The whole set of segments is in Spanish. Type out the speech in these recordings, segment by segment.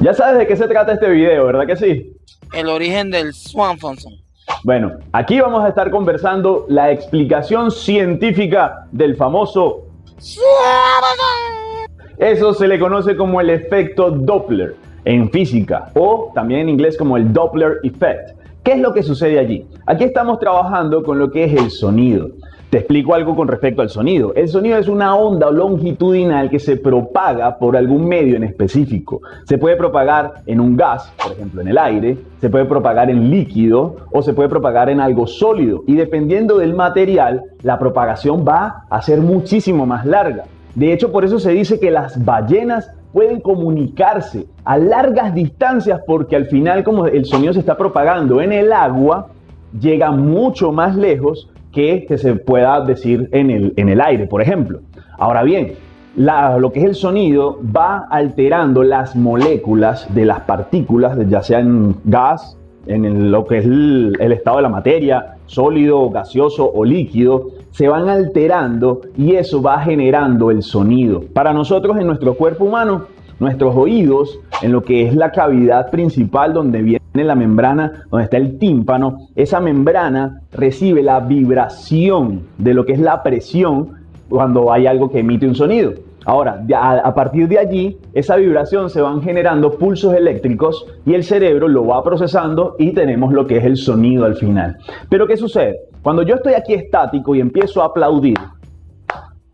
Ya sabes de qué se trata este video, ¿verdad que sí? El origen del Swanfonson. Bueno, aquí vamos a estar conversando la explicación científica del famoso Eso se le conoce como el efecto Doppler en física o también en inglés como el Doppler effect. ¿Qué es lo que sucede allí? Aquí estamos trabajando con lo que es el sonido. Te explico algo con respecto al sonido. El sonido es una onda longitudinal que se propaga por algún medio en específico. Se puede propagar en un gas, por ejemplo en el aire, se puede propagar en líquido o se puede propagar en algo sólido. Y dependiendo del material, la propagación va a ser muchísimo más larga. De hecho, por eso se dice que las ballenas pueden comunicarse a largas distancias porque al final como el sonido se está propagando en el agua, llega mucho más lejos que, se pueda decir en el, en el aire, por ejemplo. Ahora bien, lo que es el sonido va alterando las moléculas de las partículas, ya sea en gas, en lo que es el, el, estado de la materia, sólido, gaseoso o líquido, se van alterando y eso va generando el sonido. Para nosotros en nuestro cuerpo humano, nuestros oídos, en lo que es la cavidad principal donde viene la membrana, donde está el tímpano, esa membrana recibe la vibración de lo que es la presión cuando hay algo que emite un sonido. Ahora, a partir de allí, esa vibración se van generando pulsos eléctricos y el cerebro lo va procesando y tenemos lo que es el sonido al final. Pero ¿qué sucede? Cuando yo estoy aquí estático y empiezo a aplaudir,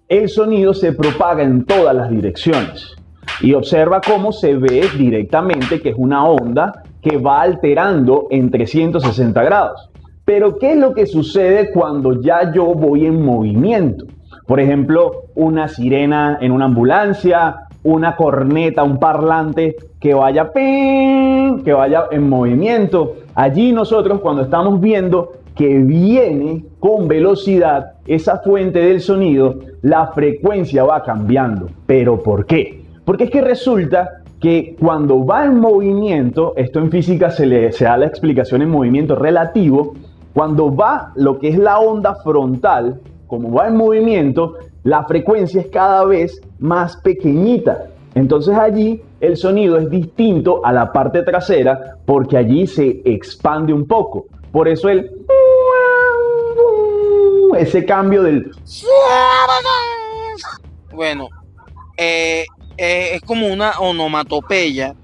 el sonido se propaga en todas las direcciones. Y observa cómo se ve directamente que es una onda que va alterando en 360 grados. Pero ¿qué es lo que sucede cuando ya yo voy en movimiento? Por ejemplo, una sirena en una ambulancia, una corneta, un parlante que vaya que vaya en movimiento. Allí nosotros cuando estamos viendo que viene con velocidad esa fuente del sonido, la frecuencia va cambiando. ¿Pero por qué? Porque es que resulta que cuando va en movimiento, esto en física se le se da la explicación en movimiento relativo, cuando va lo que es la onda frontal, como va en movimiento, la frecuencia es cada vez más pequeñita. Entonces allí el sonido es distinto a la parte trasera porque allí se expande un poco. Por eso el ese cambio del bueno eh, eh, es como una onomatopeya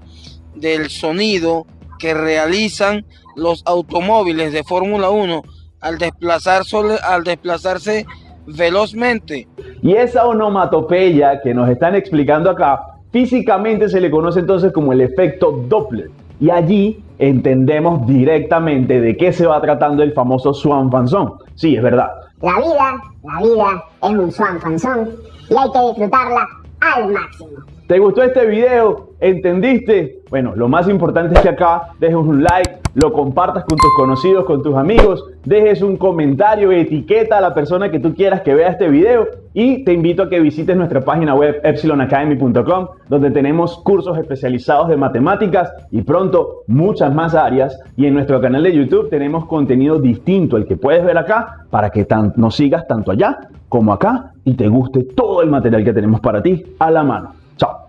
del sonido que realizan los automóviles de Fórmula 1 al, desplazar al desplazarse velozmente. Y esa onomatopeya que nos están explicando acá, físicamente se le conoce entonces como el efecto Doppler. Y allí entendemos directamente de qué se va tratando el famoso Swan Fanzón. Sí, es verdad. La vida, la vida es un Swan Fanzón y hay que disfrutarla al máximo. ¿Te gustó este video? ¿Entendiste? Bueno, lo más importante es que acá dejes un like, lo compartas con tus conocidos, con tus amigos, dejes un comentario, etiqueta a la persona que tú quieras que vea este video y te invito a que visites nuestra página web epsilonacademy.com donde tenemos cursos especializados de matemáticas y pronto muchas más áreas y en nuestro canal de YouTube tenemos contenido distinto al que puedes ver acá para que nos sigas tanto allá como acá y te guste todo el material que tenemos para ti a la mano. Chao.